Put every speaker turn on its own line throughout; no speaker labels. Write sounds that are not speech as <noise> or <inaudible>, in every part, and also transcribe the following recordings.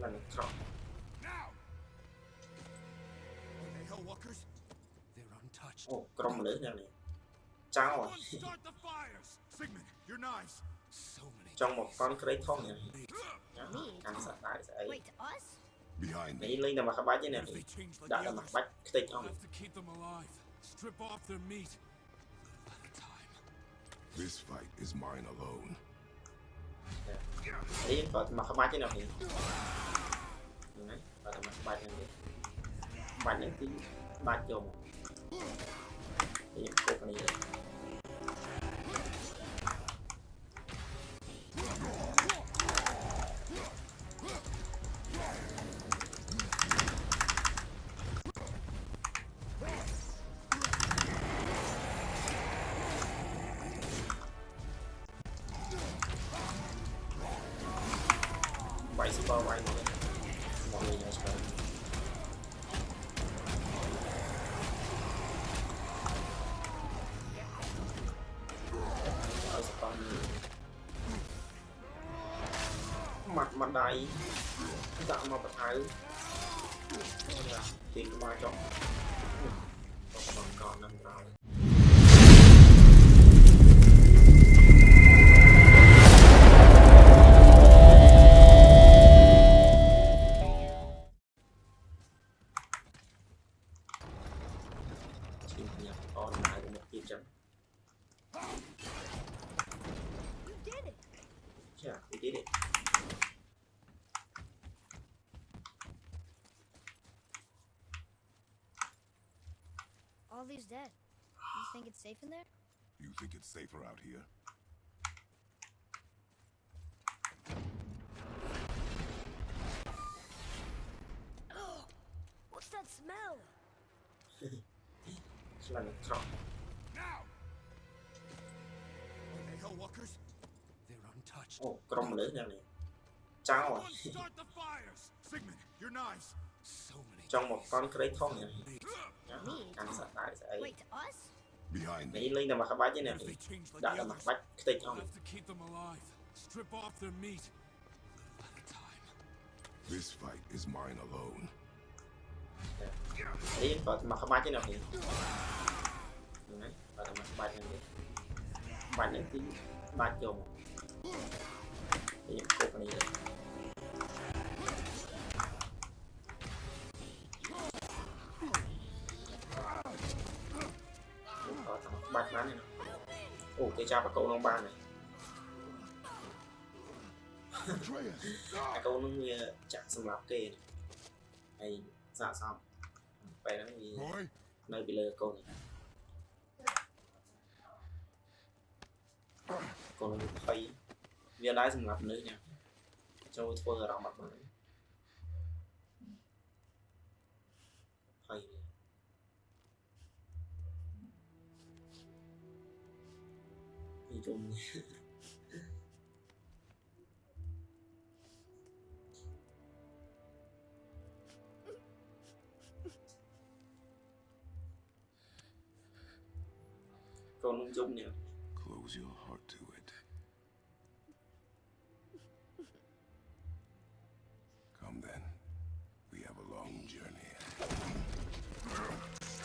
planet Trump. Oh, Trump lấy nhà này.
Trắng
rồi.
Trong một con
crate thông
này.
Cắn sạch lại
sẽ
ấy. Lấy lên là mặt bách này này.
Đã là mặt bách crate thông. Strip off their meat. This fight is mine alone.
Đấy, có mà không bắn chứ nào thì Đấy, có mà không bắn này Bắn những cái bắn chồm Thì những cục này មាត់មកដៃដាក់មកបថៅទីក្បាលចុះទៅកំងកននឹងក្រោ
Safe in there?
You think it's safer out here?
Oh, what's that smell?
it's like trap.
Now! They hell walkers?
They're untouched.
Oh, crom lưỡi
nha Start the fires. Sigmund, your knives.
So many.
Cắn.
Wait, us?
Behind
me. Linh là mặt chứ nè.
Đã là mặt cái tay không. Strip off their meat. This fight is mine alone.
Đấy, có mặt bách chứ. Đấy, cục này. អូគេចាប់អាកូនក្នុងបានហើយ
Atreus!
អាកូននឹងវាចាក់សម្រាប់គេហើយសាកសមពេលហ្នឹងវា
Boy,
នៅពីលើកូននេះកូននឹងភ័យវាដែរសម្រាប់មនុស្សញ៉ាំចូលធ្វើអារម្មណ៍អត់បាន cuối con ông chung nhỉ
Close your heart to it. Come then. We have a long journey.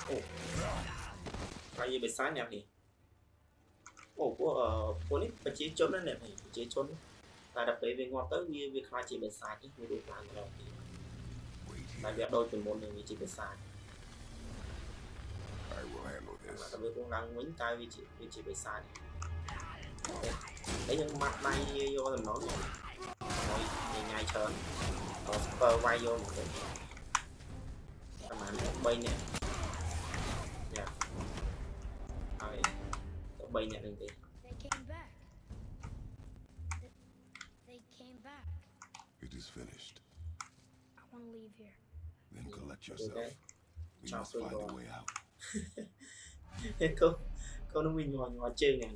Ồ. Coi như bị xóa nhập nhỉ? ញ៉ាំនេះអូពួកអឺពួកនេះប្រជាជនណាអ្នកនេះប្រជាជនតែដល់ពេលវាងាប់ទៅវាវាខ្លាចជាភាសានេះវារស់ឡើងម្ដងទៀត
Wait
តែ
here.
វាដូចពីមុននឹងវាជាភាសា
I will handle
តែ
this.
វារស់ឡើងវិញតែវាជាវាជាភាសានេះហើយយើងម៉ាត់ដៃយកតំណងហើយញ៉ៃច្រើនក៏ស្ពើវាយយកមកវិញប្រហែល3នាក់
They came back. They came back.
It is finished.
I want to leave here.
Then collect yourself. We must find a way out.
câu chơi chơi.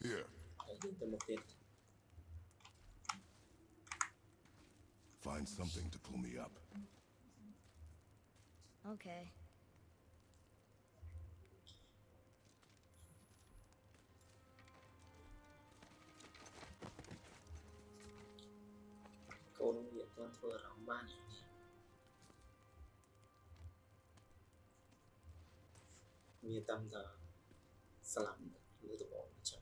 Here. <laughs> Find something to pull me up.
Okay.
คนเหยียดตัวเธอเราบ้านอย่างนี้มีตำตาสลัมหรือ
ตัว
บอกนะจ๊ะ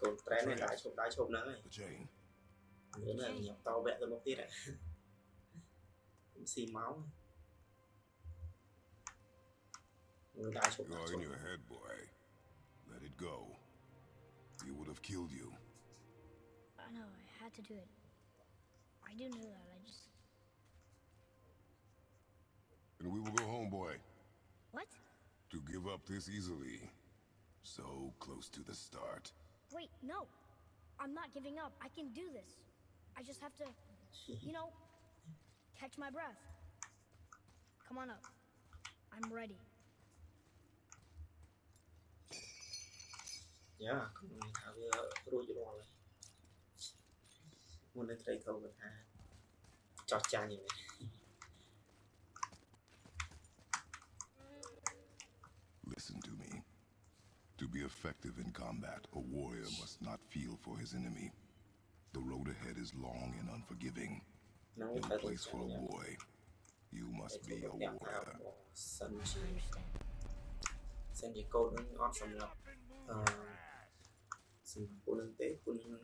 còn trái này. Đá chụp đá chụp nữa này nữa là nhập tàu vẹn rồi một tí này xì máu này. 나죠,
You're in your head, boy. Let it go. He would have killed you.
I know. I had to do it. I do know that. I just.
And we will go home, boy.
What?
To give up this easily. So close to the start.
Wait, no. I'm not giving up. I can do this. I just have to, you know, catch my breath. Come on up. I'm ready.
យ៉ាខ្ញុំថាវារួចរាល់ហើយមុននឹងត្រីធំគាត់ថាចោះចាញ់យ៉ាងនេះ
Listen to me. To be effective in combat, a warrior must not feel for his enemy. The road ahead is long and unforgiving.
ហ្នឹង
In
ទៅ
a
ទៅ
place
ចា
full
ញ់
of
យ៉ាង
boy, you
តែ
must
ធ្វើ
be a
អ្នកថា
warrior.
សិន
I
ជា
understand.
សិនជាកូននឹងអត់សម្រាប់អឺ sin volante quello con una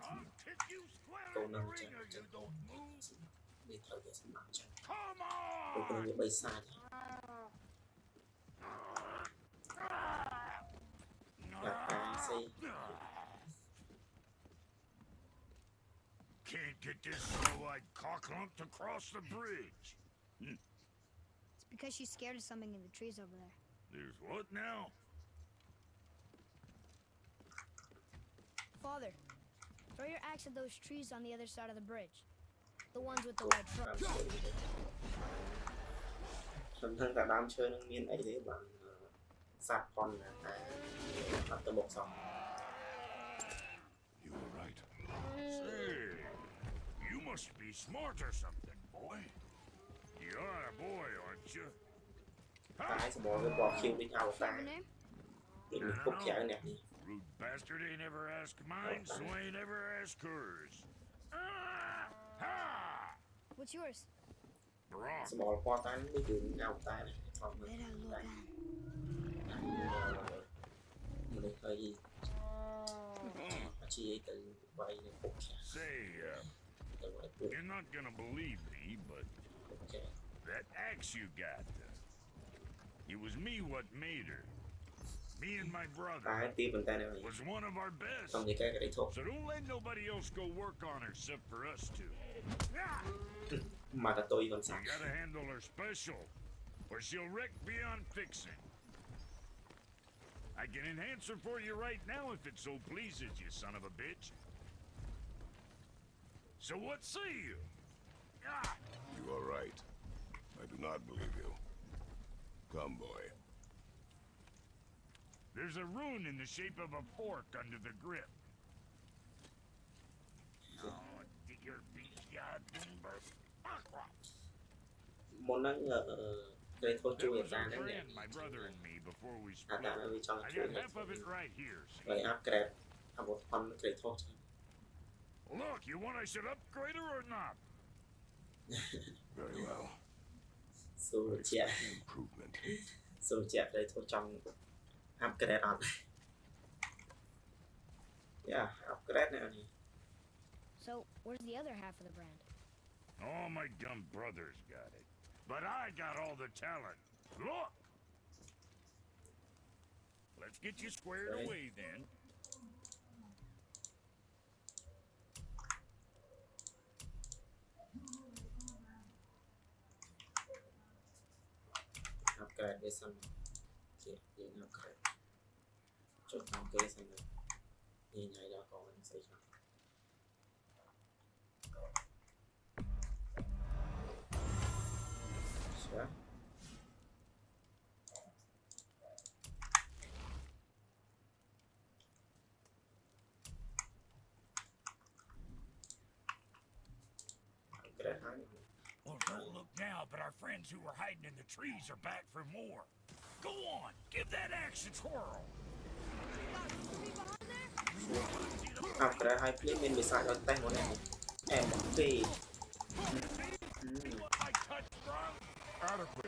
Can't get this so-eyed cocklump to cross the bridge.
It's because she's scared of something in the trees over there.
There's what now?
Father, throw your axe at those trees on the other side of the bridge. The ones with the white
ដើម
trunks.
ឈើខ្ញុំថាតែដើមឈើនឹងមានអីទេបាទសត្វប៉ុនណាតែអត់ទៅមុខសោះ
You were right.
Say, you must be smart or something, boy. You're a boy, aren't you?
តែសម្បល់វាបោះឃីវដូចអវតារ
Your name?
ដូចមានគុកក្រៅអ្នកនេះ
Rude bastard ain't ever asked mine, so ain't ever asked hers. Ah! Ha!
What's yours?
Brok. Some more qua tay mới đường
Say, uh, you're not gonna believe me, but
okay.
that axe you got, uh, it was me what made her me and my brother was one of our best. So don't let nobody else go work on her except for us two. <laughs> we gotta handle her special, or she'll wreck beyond fixing. I can enhance her for you right now if it so pleases you, son of a bitch. So what say you?
You are right. I do not believe you. Come, boy.
There's a rune in the shape of a fork under the grip.
Món ăn ở đây thôn chui người ta đấy nhỉ. À đã ở
Look, you want I should upgrade her or not? <laughs>
Very well.
Số trẻ. Số trẻ đây thôn trong upgrade on. <laughs> Yeah upgrade now eh.
so where's the other half of the brand?
All my dumb brothers got it but i got all the talent. Look! Let's get you squared away then.
Upgrade this one. Okay, upgrade
well, don't look now, but our friends who were hiding in the trees are back for more. Go on, give that axe a twirl. After I play main beside your tank
on enemy.
And play. Mm. Mm.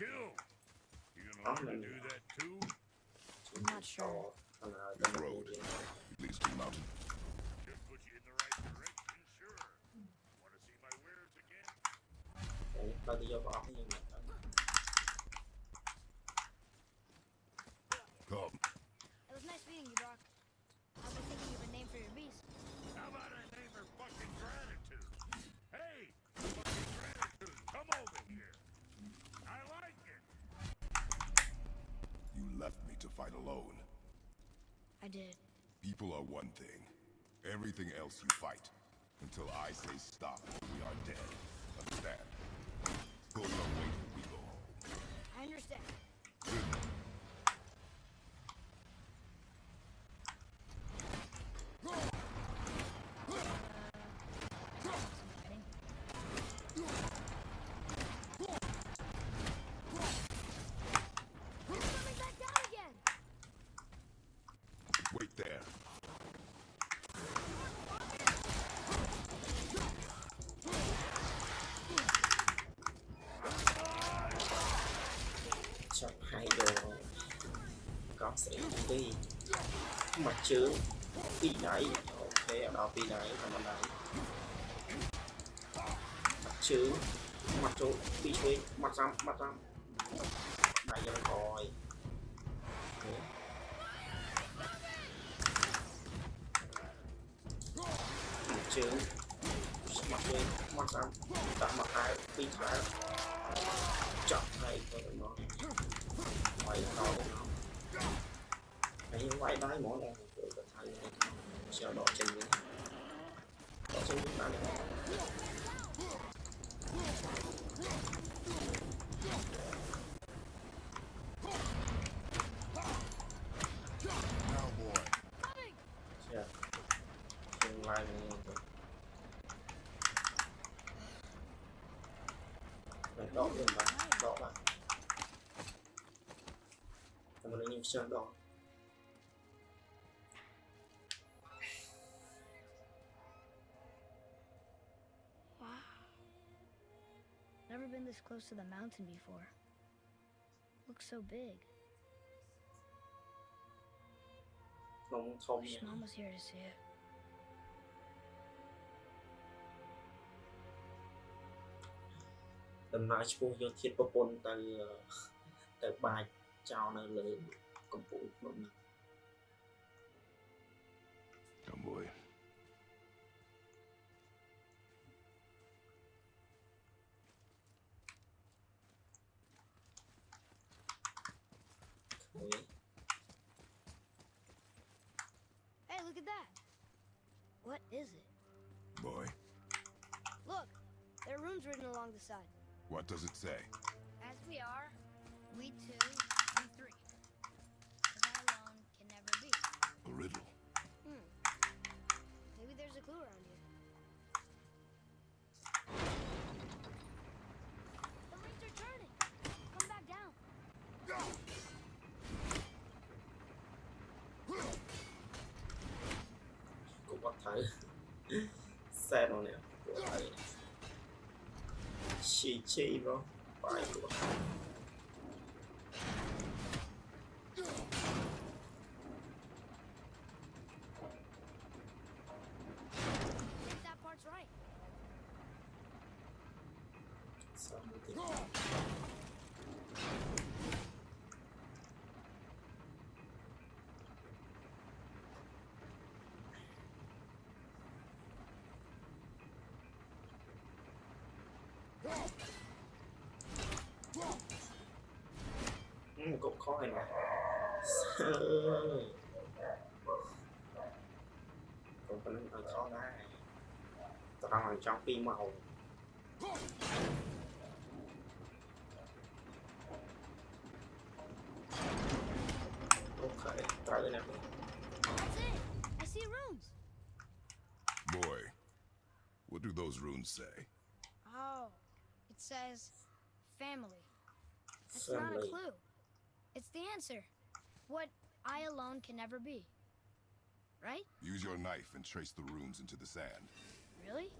kill. You gonna learn to do that too?
I'm not sure.
That
road leads to the mountain.
Should put you in the right direction, sure. Want to see my wares again?
People are one thing. Everything else you fight. Until I say stop, we are dead. Understand? Pull your weight when we go home.
I understand.
sẽ đi. Mặt chứ đi nãy. Ok ở đó đi nãy và mặt nãy. Mặt chứ mặt chỗ bị thuế mặt răm mặt răm. xuống tao này Yeah. Trên live mình đỏ lên bạn, đỏ bạn mình nên xem đỏ
been this close to the mountain before. Looks so big. Wish Mom was here to see it.
đầm nại chua vô thiết bắp bồn từ từ bài chào nơi lưới công cụ
What is it?
Boy,
Look, there are runes written along the side.
what does it say?
As we are, we two, we three. Because I alone can never be.
A riddle.
Hmm. Maybe there's a clue around here. The rings are turning. Come back down.
Cũng có thấy xe nó nè của thấy chi chi đó bài của
I think that part's right.
sao mà thì
Whoa!
Cũng có này <laughs> nè cũng có những khó đó toàn là trong pin màu ok tới nè
That's. I see runes.
Boy, what do those runes say?
Oh, it says family. That's not a clue. It's the answer. What I alone can never be. Right?
Use your knife and trace the runes into the sand.
Really?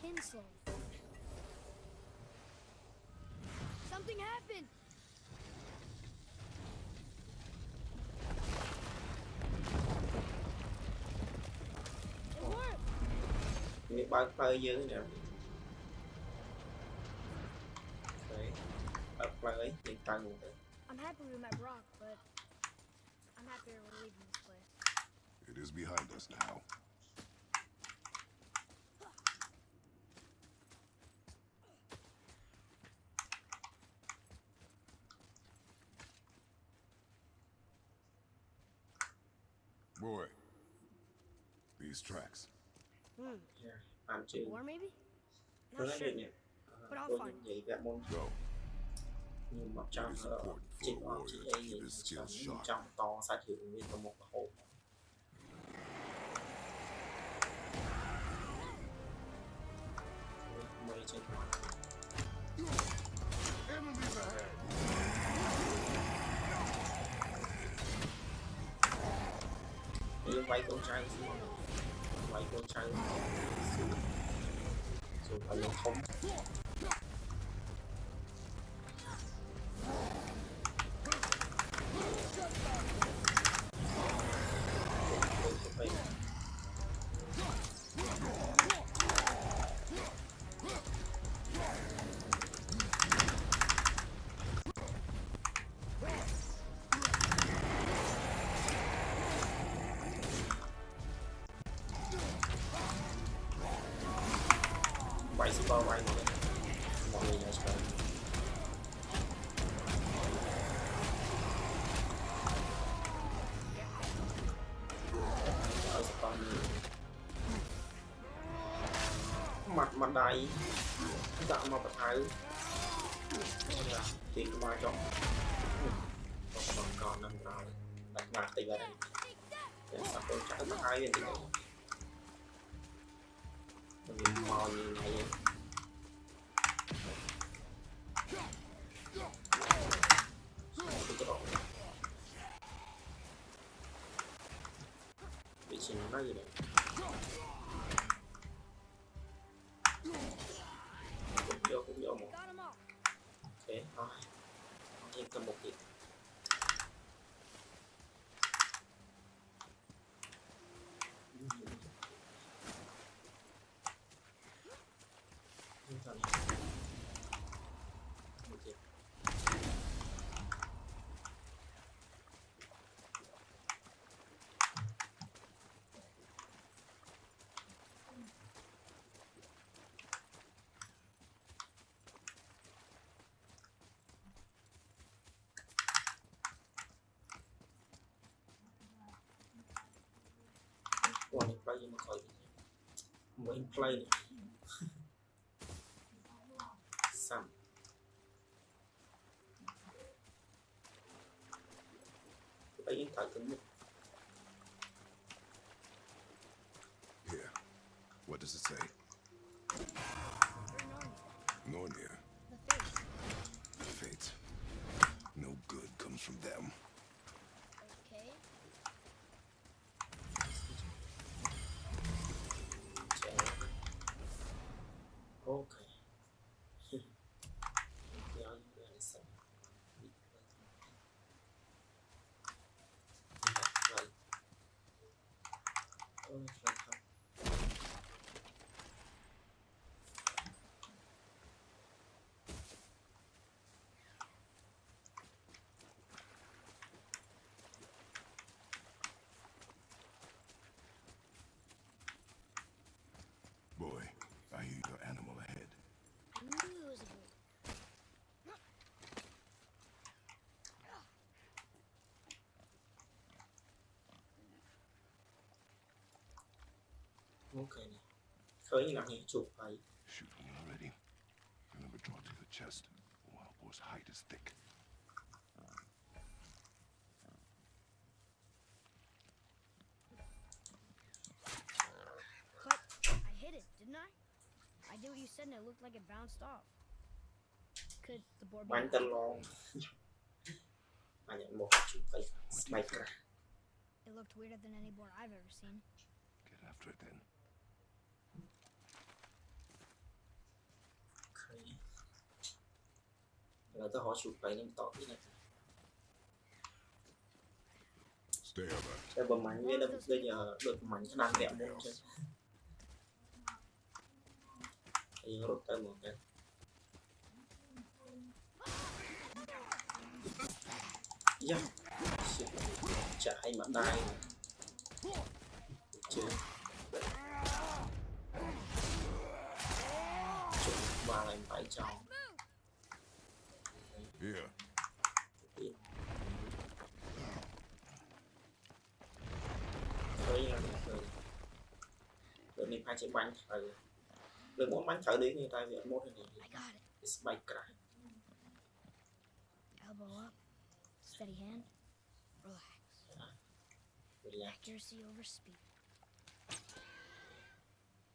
Kinslow. Something happened!
Ini bangkai yang ni. Baik. Bangkai yang
tanggung happy we met Brok, but I'm happier we're leaving this place.
It is behind us now. Boy, these tracks.
Hmm.
Yeah, I'm too.
Or maybe? Not sure. But I'll find.
Go. nhưng mà trong
uh, chỉ
có
chỉ ấy
nhìn
trong
to sát hiệu nguyên
có một
hộp.
Mây trên hoa quay con trai xuống quay con trai xuống xuống phải lên thống ដៃដាក់មកបថៅទីក្បាលចុះបងបងកោនឹងក្រោយដាក់មកតិចបាទតែសាប់ទៅចាក់មកហើយវិញវិ
ញមក
យីហើយវិជាណាយនេះ Ủa, mình play nhưng mà khỏi Mình play này Sam Lấy điện thoại
Here. What does it say?
We're normal.
Nornir.
The.
Fate. No good comes from them.
Okay.
Chèo Ok Nhớ những người xem Bị play Vậy Ôi, phải không
Boy, I hear your animal ahead.
I knew it was a boy.
Okay me already. Remember, draw to the chest. Wild boar's hide is thick.
I hit it, didn't I? I did what you said and it looked like it bounced off. Could the board be... <laughs> it looked weirder than any board I've ever seen.
Get after it then.
Là ta họ chụp cái nên tỏ cái này. Đây bấm mạnh với đâm đây giờ được máy khả năng đẹp đấy chứ. Đây rút tay một cái. Yeah. Chạy mà đai. Chứ. Chụp vào lại phải chồng. បាញ់ត្រូវលើមកបាញ់ត្រូវដូចនេះតែវាអត់មកទេនេះ
I got it.
ស្បែកក្រាស់
Elbow up. Steady hand. Relax.
វាឡា
Accuracy over speed.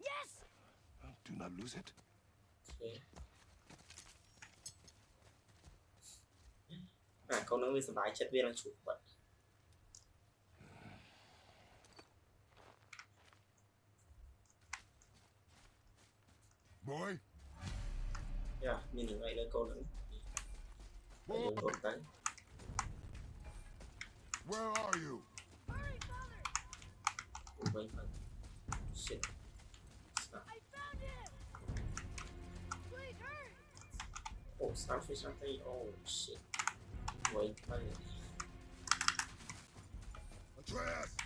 Yes!
Uh, Do not lose it.
អូអាកូននឹងវាសប្បាយចិត្តវានឹងជួបបាត់
boy.
Yeah, meaning
Where are you?
Hurry, father. Wait, Shit. Stop.
I found it! Wait, hurry.
Oh, starfish on me. Oh shit. Wait, wait.
Atreus.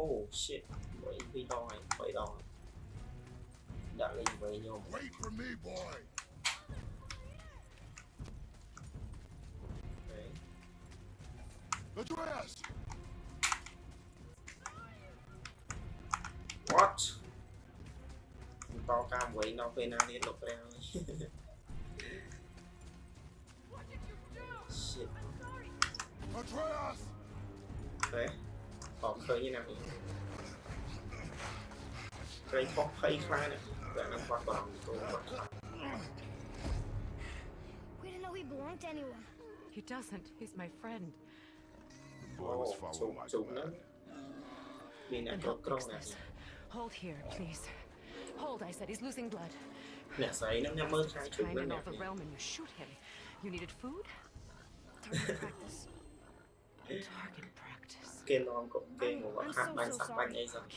Oh shit, vậy đi đòi, vậy
đòi Đã lên về
nhôm
Address.
What? Bao cam với nó về
nào điện lục ra
Shit.
Atreus.
Okay.
We didn't know he belonged to anyone.
He doesn't. He's my friend.
The boy was following my
plan. Hold here, please. Hold, I said. He's losing blood. He's trying to know the realm and you shoot him. You needed food? <laughs>
Target practice.
Target practice game nó
không cũng
game
của bọn hack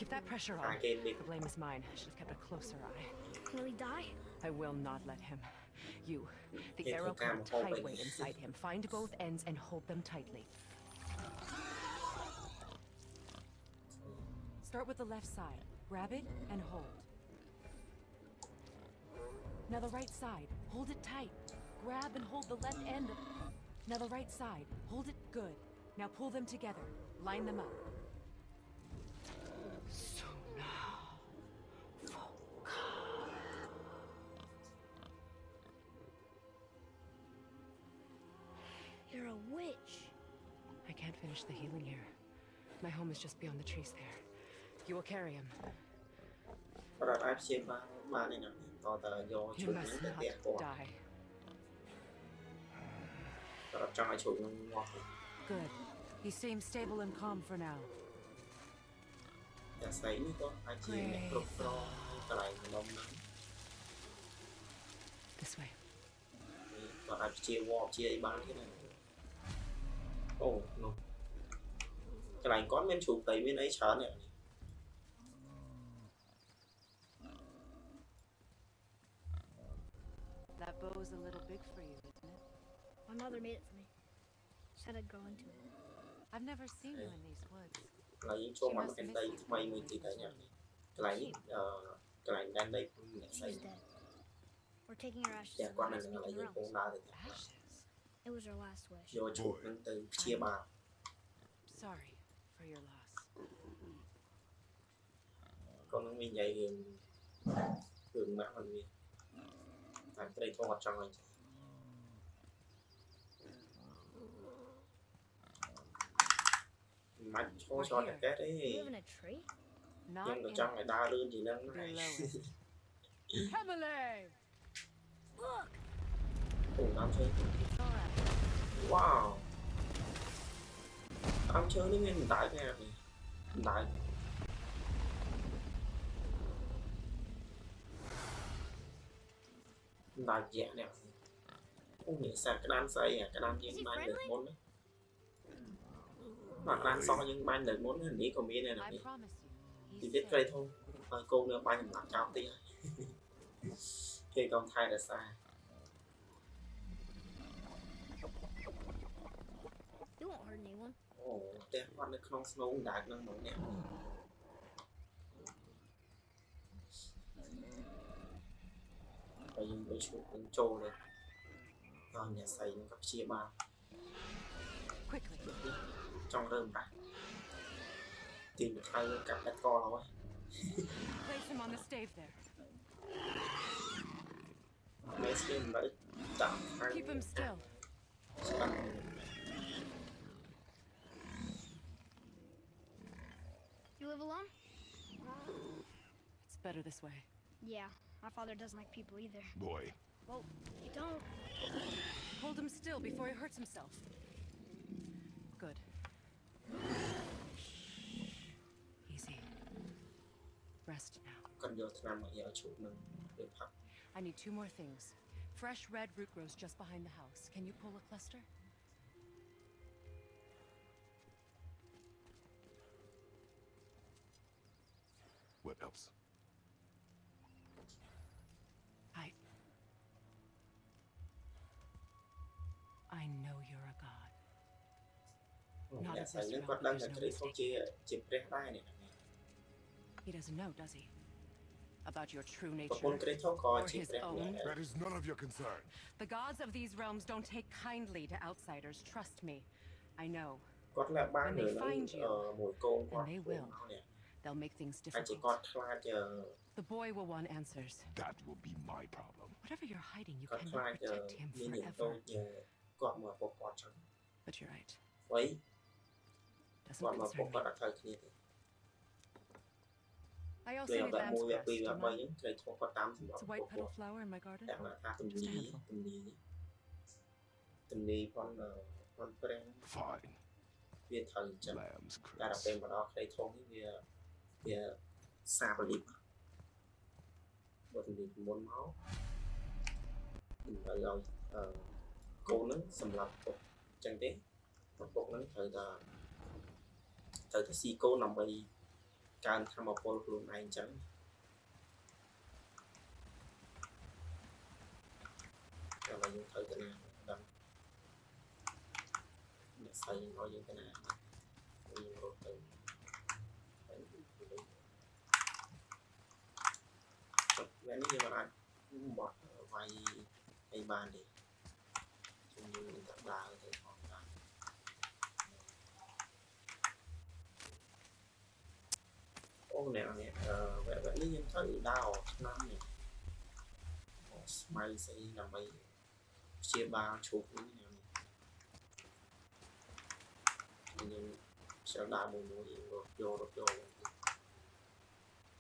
The blame is mine. I should have kept a closer eye.
Will he die?
I will not let him. You, the arrow
put
a inside him. Find both ends and hold them tightly. Start with the left side. Grab it and hold. Now the right side. Hold it tight. Grab and hold the left end. Now the right side. Hold it good. Now pull them together. Line them up. So now.
You're a witch.
I can't finish the healing here. My home is just beyond the trees there. You will carry him.
គាត់អាចព្យាបាលបានឯណាតតយកជុ
You ំនឹ
ង
must
ទៅ
not
ផ្ទះគាត់
die.
គាត់អត់ចង់ឲ្យជុំនឹងងាប់ទេ
Good. He seems stable and calm for now.
អ្នកស្រីនេះក៏អាចជាអ្នកគ្រប់គ្រងកន្លែងម្ដុំហ្នឹង
This way.
គាត់អាចព្យាវល់ព្យាអីបានទៀតណាអូនោះកន្លែងគាត់មានជ្រូកដីមានអីច្រើននេះ
That bow's a little big for you, isn't it?
My mother made it for me. Said I'd grow into it.
I've never seen you in these woods.
Là những chỗ mà ờ, bên đây mày mình thì thấy nhỉ. Cái này uh, cái này đang đây cũng
nhận thấy. We're taking our ashes.
Dạ, quan này
là
những con đá
được.
It was our last wish.
Rồi chủ nên từ chia bà.
Sorry for your loss.
Con mình dạy đường mạng mình. Tại cái đây có một trong anh. ម៉ាក់มันមានតែព្រៃធំអត់ចង់ឲ្យចឹងមិនឈោឆ្លតតែកែទេ
You live in a tree?
not
ខ្ញុំក៏
in
ចង់ឲ្យដើរលឿនជាងហ្នឹងដែរ
below it. Heavily!
Look!
អូដើមឈើ
Alright.
វ៉ាវដើមឈើនេះមានបណ្ដោយណានេះបណ្ដោយបណ្ដោយយៈនេះអូនេះសាក្តានស្អីអាក្តានយើងបានលើក មុនណាបាទក្តានសយើងបានលើកមុនណានេះក៏មានដែរណា
I
នេះ
promise you.
ទី
He's
ទៀត
safe.
ព្រៃធំហើយកូននៅបាញ់សម្រាប់ចោលទីហើយគេកុំថែរក្សា
You won't hurt anyone.
អូផ្ទះគាត់នៅក្នុងស្នូងដាច់ហ្នឹងមកនេះហើយយើងទៅឈប់នឹងចូលទៅដល់អ្នកស្រីនឹងក៏ព្យាបាល
Quickly.
trong rơm him tìm
được him on the co there. Keep him still.
You live alone?
It's better this way.
Yeah, my father doesn't like people either.
Boy.
Well, you don't.
Hold him still before he hurts himself. Good. Easy. Rest now.
គាត់យកឆ្នាំមកយកឈប់នឹងទៅផឹក
I need two more things. Fresh red root grows just behind the house. Can you pull a cluster?
what else?
អ្នកស្រីនឹងគាត់ដឹងតែគ្រីស្ទជាជាព្រះដែរនេះ
He doesn't know, does he? About your true
ប្រពន្ធ
nature.
គ្រីស្ទក៏
Or
ជា
his
ព្រះម្នាក់
own.
ដែរ
That is none of your concern.
The gods of these realms don't take kindly to outsiders, trust me. I know.
គាត់ឡើងបាន
When
នៅ
they
នឹង
find you,
អឺមួយកូនគាត់
and they will.
មកនេះ
They'll make things
ហើយជា
difficult.
គាត់ខ្លាចអឺ
The boy will want answers.
That will be my problem.
Whatever you're hiding, you
គាត់ខ្លាច
cannot
អឺ
protect him
មានអ្នកតូច
forever.
អឺគាត់មកពុកគាត់ចឹង
But you're right.
អ្វី
Doesn't
well,
concern me. I also need lamb's
crust,
It's a white petal flower in my garden. Just a handful.
Fine.
វាត្រូវចឹងតែដល់ពេលមកដល់ត្រីធំនេះវាវាសាបលីបបើទំនីមុនមកដើម្បីឲ្យកូននឹងសម្រាប់ពុកចឹងទេពុកនឹងត្រូវតែ ត្រូវតែស៊ីកូនដើម្បីកើនធម៌ពលខ្លួនឯងអញ្ចឹងតែបើយើងត្រូវទៅណាដឹងអ្នកស្រីឲ្យយើងទៅណាយើងរត់ទៅទៅទៅចុះពេលនេះយើងមិនអាចបត់វាយអីបានទេជំនួយនឹងទឹកដើរទៅផងដែរ 오늘은 어, 왜, 왜, 이름 đau 나오, 남이. Mày 스마일이 làm mày chia ba chục nữa nè. Nhưng sẽ là một mũi đột vô, đột vô.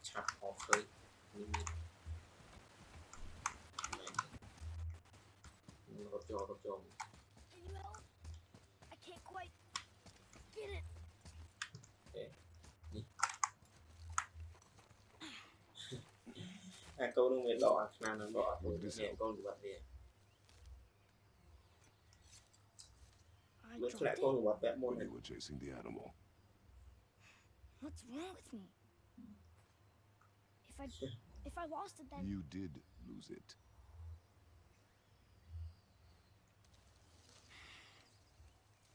chặt họ khơi,
mình nhìn. Đột. I can't quite get it.
អាកូននឹងវាដកអាឆ្នាំនឹងដកអត់មួយនេះកូនវាវា
I
វាធ្លាក់
dropped
កូន
it.
វាពាក់មុន
When you were chasing the animal.
What's wrong with me? If I <laughs> if I lost it, then
You did lose it.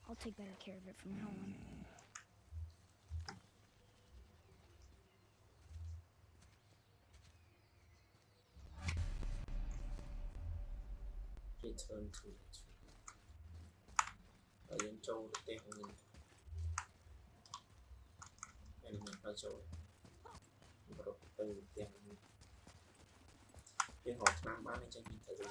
I'll take better care of it from now on.
return to ហើយយើងចូលប្រទេសហ្នឹង element ហើយចូលប្រុសទៅទាំងយើងហៅឆ្នាំបានអញ្ចឹងយើងទៅវិញ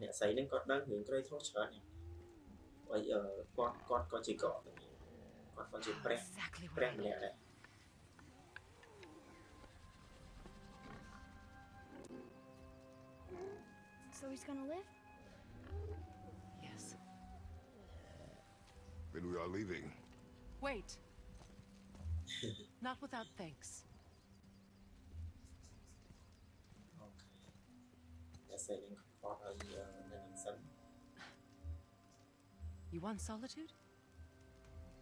អ្នកស្រីហ្នឹងគាត់ដឹងរឿងក្រីធោះច្រើនហើយគាត់គាត់ក៏ជាកកដែរ
Exactly what.
pre pre.
So he's gonna live?
Yes.
Then we are leaving.
Wait. <laughs> Not without thanks. You want solitude?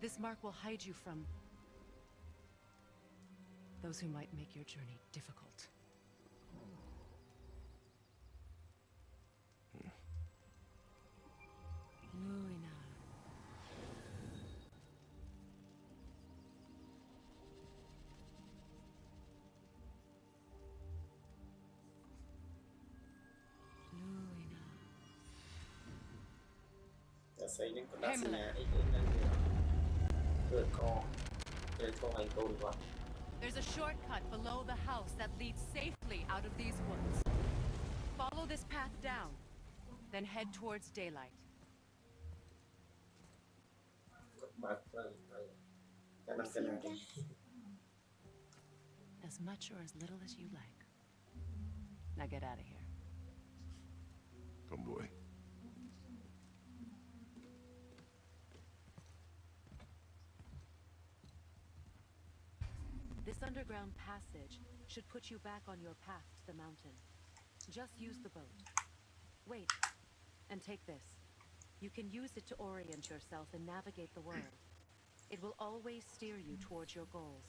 This mark will hide you from... those who might make your journey difficult. Luina. There's a shortcut below the house that leads safely out of these woods. Follow this path down, then head towards daylight. As much or as little as you like. Now get out of here.
Come boy.
This underground passage should put you back on your path to the mountain. Just use the boat. Wait, and take this. You can use it to orient yourself and navigate the world. It will always steer you towards your goals.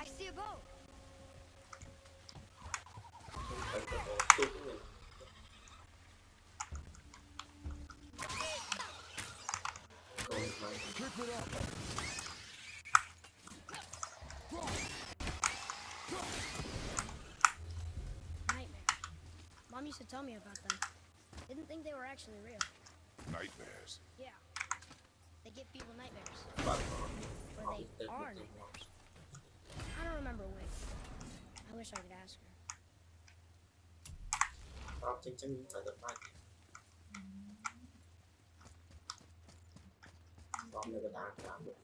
I see a boat.
Keep it up.
Nightmare. Mom used to tell me about them. Didn't think they were actually real.
Nightmares.
Yeah. They give people nightmares.
បាទ
Or they are nightmares. I don't remember which. I wish I could ask her.
yargılandı.